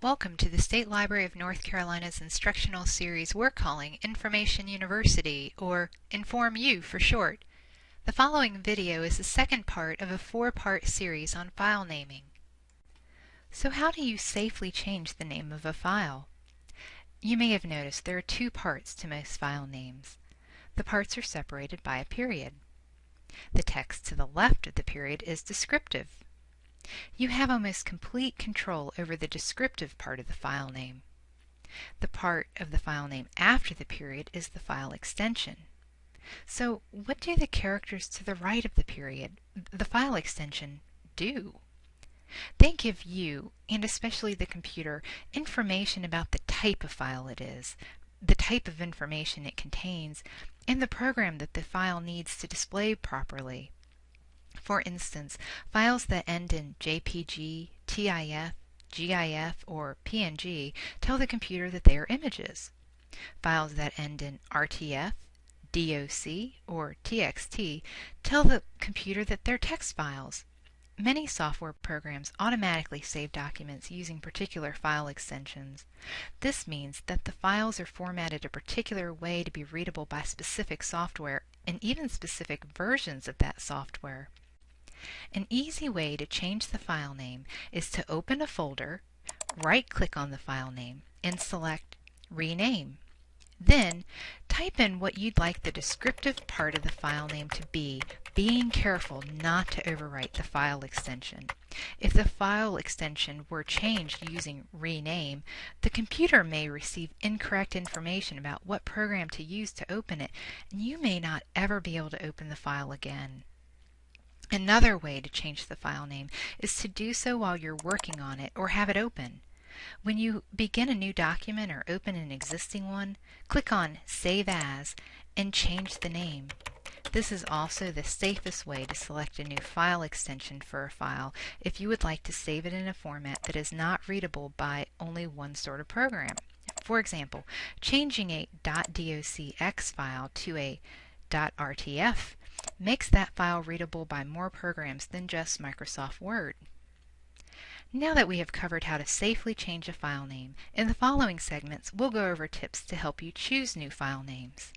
Welcome to the State Library of North Carolina's instructional series we're calling Information University, or InformU for short. The following video is the second part of a four-part series on file naming. So how do you safely change the name of a file? You may have noticed there are two parts to most file names. The parts are separated by a period. The text to the left of the period is descriptive. You have almost complete control over the descriptive part of the file name. The part of the file name after the period is the file extension. So what do the characters to the right of the period, the file extension, do? They give you, and especially the computer, information about the type of file it is, the type of information it contains, and the program that the file needs to display properly. For instance, files that end in JPG, TIF, GIF, or PNG tell the computer that they are images. Files that end in RTF, DOC, or TXT tell the computer that they're text files. Many software programs automatically save documents using particular file extensions. This means that the files are formatted a particular way to be readable by specific software and even specific versions of that software. An easy way to change the file name is to open a folder, right-click on the file name, and select Rename. Then, type in what you'd like the descriptive part of the file name to be, being careful not to overwrite the file extension. If the file extension were changed using rename, the computer may receive incorrect information about what program to use to open it, and you may not ever be able to open the file again. Another way to change the file name is to do so while you're working on it or have it open. When you begin a new document or open an existing one, click on Save As and change the name. This is also the safest way to select a new file extension for a file if you would like to save it in a format that is not readable by only one sort of program. For example, changing a .docx file to a .rtf makes that file readable by more programs than just Microsoft Word. Now that we have covered how to safely change a file name, in the following segments we'll go over tips to help you choose new file names.